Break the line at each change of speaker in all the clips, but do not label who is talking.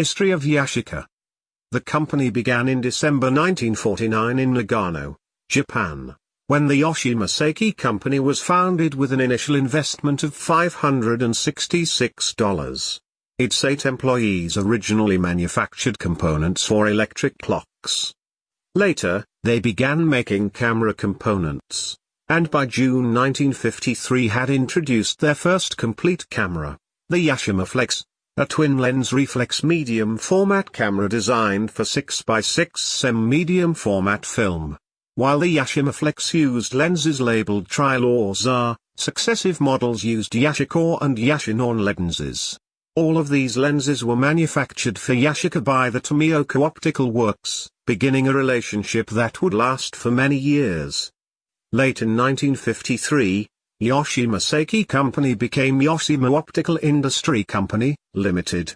History of Yashica The company began in December 1949 in Nagano, Japan, when the Yashima Seiki Company was founded with an initial investment of $566. Its eight employees originally manufactured components for electric clocks. Later, they began making camera components, and by June 1953 had introduced their first complete camera, the Yashima Flex, a twin-lens reflex medium format camera designed for 6x6 cm medium format film. While the Yashima Flex used lenses labeled Tri-Lausar successive models used Yashikor and Yashinon lenses. All of these lenses were manufactured for Yashica by the Tomioka Optical Works, beginning a relationship that would last for many years. Late in 1953, Yashima Seiki Company became Yashima Optical Industry Company, Limited.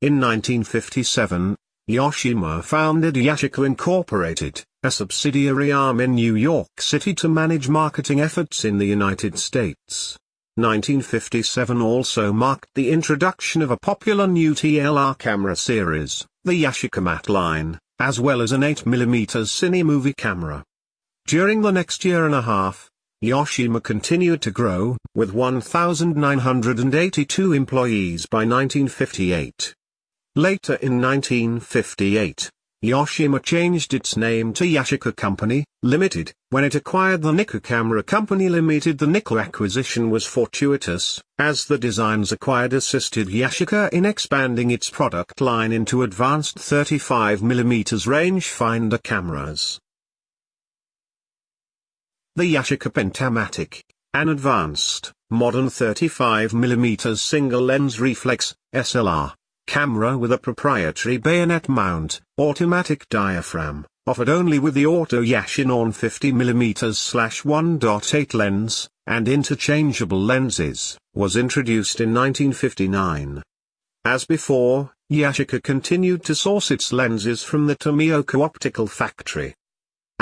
In 1957, Yashima founded Yashica Incorporated, a subsidiary arm in New York City to manage marketing efforts in the United States. 1957 also marked the introduction of a popular new TLR camera series, the Yashica Mat line, as well as an 8mm cine movie camera. During the next year and a half, Yashima continued to grow, with 1,982 employees by 1958. Later in 1958, Yashima changed its name to Yashica Company, Limited, when it acquired the Nicca Camera Company Limited. The Nicca acquisition was fortuitous, as the designs acquired assisted Yashica in expanding its product line into advanced 35mm rangefinder cameras the Yashica Pentamatic, an advanced, modern 35mm single-lens reflex, SLR, camera with a proprietary bayonet mount, automatic diaphragm, offered only with the Auto Yashinon 50mm-1.8 lens, and interchangeable lenses, was introduced in 1959. As before, Yashica continued to source its lenses from the Tomioka Optical Factory.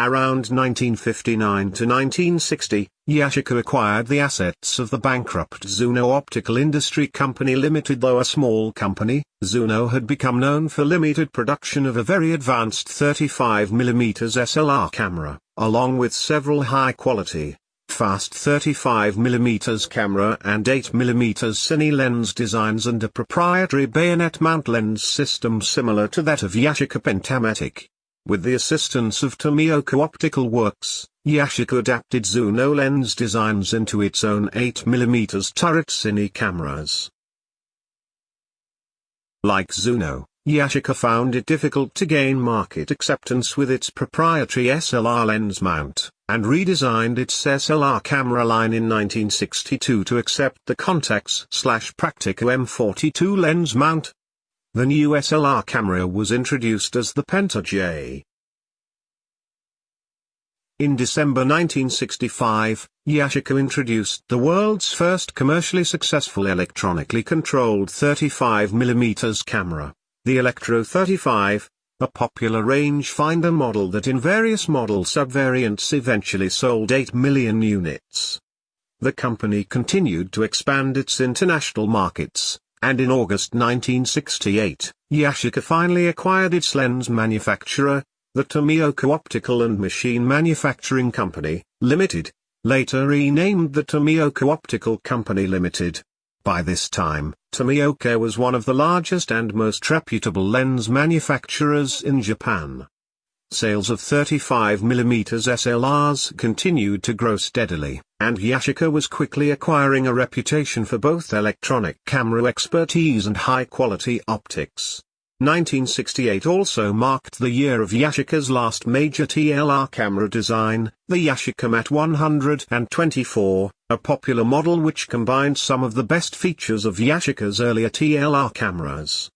Around 1959 to 1960, Yashica acquired the assets of the bankrupt Zunow Optical Industry Company Limited. Though a small company, Zunow had become known for limited production of a very advanced 35mm SLR camera, along with several high-quality, fast 35mm camera and 8mm cine lens designs and a proprietary bayonet mount lens system similar to that of Yashica Pentamatic. With the assistance of Tomioka Optical Works, Yashica adapted Zunow lens designs into its own 8mm turret cine cameras. Like Zunow, Yashica found it difficult to gain market acceptance with its proprietary SLR lens mount, and redesigned its SLR camera line in 1962 to accept the Contax-Praktica M42 lens mount, the new SLR camera was introduced as the Penta J. In December 1965, Yashica introduced the world's first commercially successful electronically controlled 35mm camera, the Electro 35, a popular rangefinder model that in various model subvariants eventually sold 8 million units. The company continued to expand its international markets, and in August 1968, Yashica finally acquired its lens manufacturer, the Tomioka Optical and Machine Manufacturing Company, Limited, later renamed the Tomioka Optical Company Limited. By this time, Tomioka was one of the largest and most reputable lens manufacturers in Japan. Sales of 35mm SLRs continued to grow steadily, and Yashica was quickly acquiring a reputation for both electronic camera expertise and high-quality optics. 1968 also marked the year of Yashica's last major TLR camera design, the Yashica Mat 124, a popular model which combined some of the best features of Yashica's earlier TLR cameras.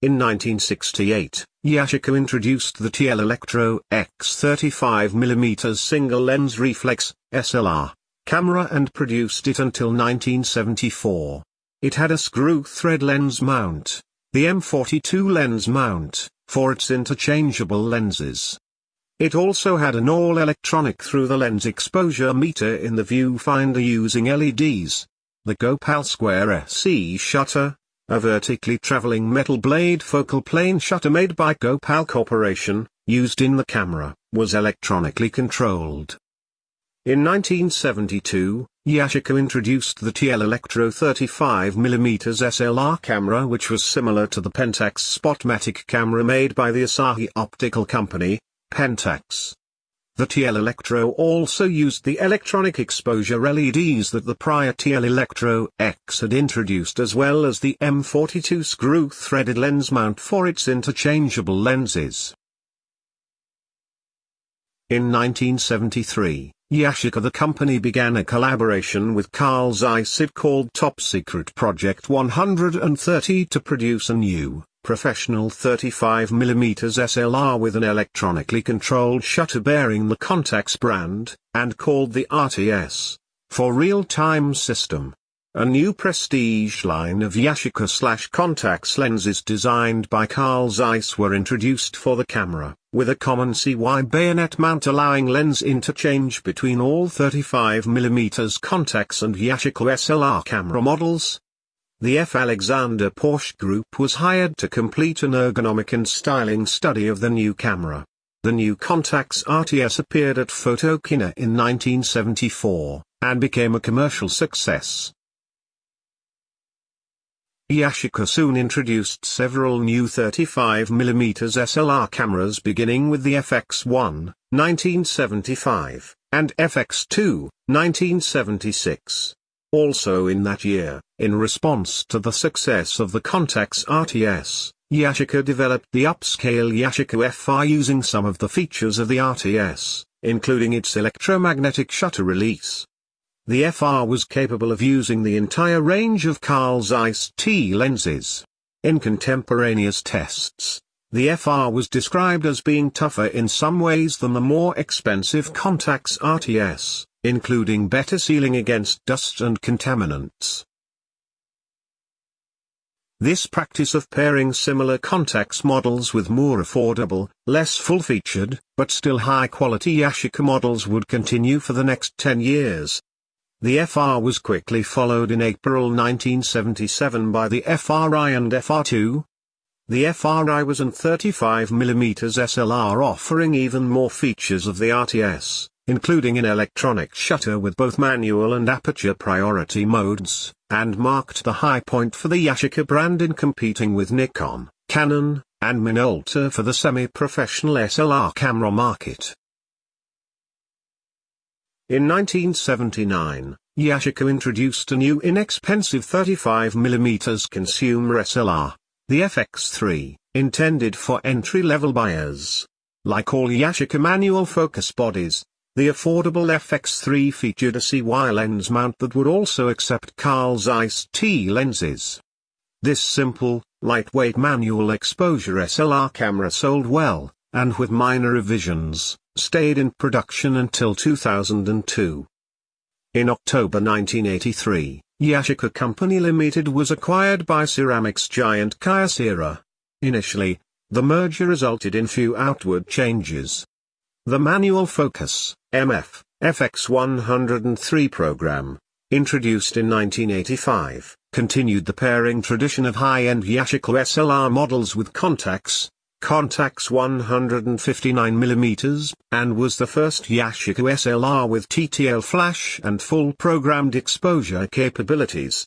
In 1968, Yashica introduced the TL Electro X 35mm single lens reflex, SLR, camera and produced it until 1974. It had a screw thread lens mount, the M42 lens mount, for its interchangeable lenses. It also had an all-electronic through-the-lens exposure meter in the viewfinder using LEDs, the Copal Square SE shutter, a vertically traveling metal blade focal plane shutter made by Copal Corporation, used in the camera, was electronically controlled. In 1972, Yashica introduced the TL Electro 35mm SLR camera which was similar to the Pentax Spotmatic camera made by the Asahi Optical Company, Pentax. The TL Electro also used the electronic exposure LEDs that the prior TL Electro X had introduced as well as the M42 screw-threaded lens mount for its interchangeable lenses. In 1973, Yashica the company began a collaboration with Carl Zeiss called Top Secret Project 130 to produce a new, professional 35mm SLR with an electronically controlled shutter bearing the Contax brand, and called the RTS, for real-time system. A new prestige line of Yashica slash Contax lenses designed by Carl Zeiss were introduced for the camera, with a common CY bayonet mount allowing lens interchange between all 35mm Contax and Yashica SLR camera models, the F. Alexander Porsche Group was hired to complete an ergonomic and styling study of the new camera. The new Contax RTS appeared at Photokina in 1974, and became a commercial success. Yashica soon introduced several new 35mm SLR cameras beginning with the FX1, 1975, and FX2, 1976. Also in that year, in response to the success of the Contax RTS, Yashica developed the upscale Yashica FR using some of the features of the RTS, including its electromagnetic shutter release. The FR was capable of using the entire range of Carl Zeiss T lenses. In contemporaneous tests, the FR was described as being tougher in some ways than the more expensive Contax RTS including better sealing against dust and contaminants. This practice of pairing similar Contax models with more affordable, less full-featured, but still high-quality Yashica models would continue for the next 10 years. The FR was quickly followed in April 1977 by the FRI and FR2. The FRI was an 35mm SLR offering even more features of the RTS including an electronic shutter with both manual and aperture priority modes, and marked the high point for the Yashica brand in competing with Nikon, Canon, and Minolta for the semi-professional SLR camera market. In 1979, Yashica introduced a new inexpensive 35mm consumer SLR, the FX3, intended for entry-level buyers. Like all Yashica manual focus bodies, the affordable FX3 featured a CY lens mount that would also accept Carl Zeiss T lenses. This simple, lightweight manual exposure SLR camera sold well, and with minor revisions, stayed in production until 2002. In October 1983, Yashica Company Limited was acquired by ceramics giant Kyocera. Initially, the merger resulted in few outward changes. The manual focus, MF, FX103 program, introduced in 1985, continued the pairing tradition of high-end Yashica SLR models with Contax, Contax 159mm, and was the first Yashica SLR with TTL flash and full programmed exposure capabilities.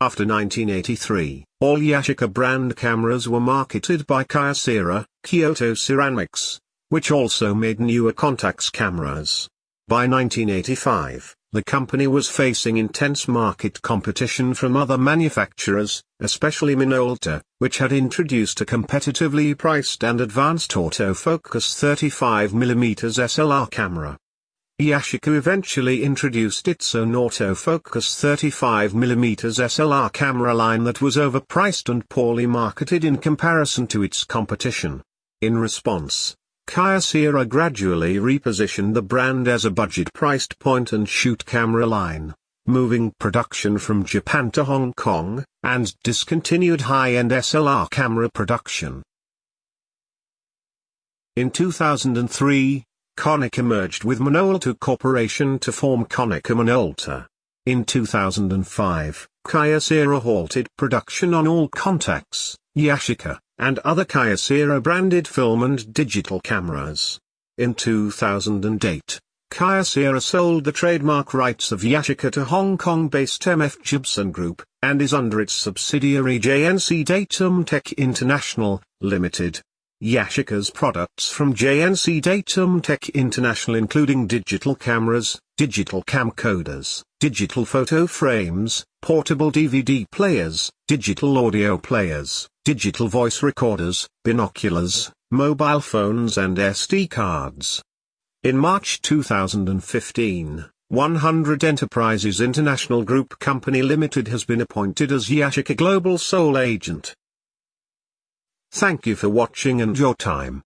After 1983, all Yashica brand cameras were marketed by Kyocera, Kyoto Ceramics, which also made newer Contax cameras. By 1985, the company was facing intense market competition from other manufacturers, especially Minolta, which had introduced a competitively priced and advanced autofocus 35mm SLR camera. Yashica eventually introduced its own autofocus 35mm SLR camera line that was overpriced and poorly marketed in comparison to its competition. In response, Kyocera gradually repositioned the brand as a budget-priced point-and-shoot camera line, moving production from Japan to Hong Kong, and discontinued high-end SLR camera production. In 2003, Konica merged with Minolta Corporation to form Konica Minolta. In 2005, Kyocera halted production on all Contax, Yashica, and other Kyocera branded film and digital cameras. In 2008, Kyocera sold the trademark rights of Yashica to Hong Kong-based MF Jebsen Group, and is under its subsidiary JNC Datum Tech International, Limited. Yashica's products from JNC Datum Tech International including digital cameras, digital camcorders, digital photo frames, portable DVD players, digital audio players, digital voice recorders, binoculars, mobile phones and SD cards. In March 2015, 100 Enterprises International Group Company Limited has been appointed as Yashica Global Sole Agent. Thank you for watching and your time.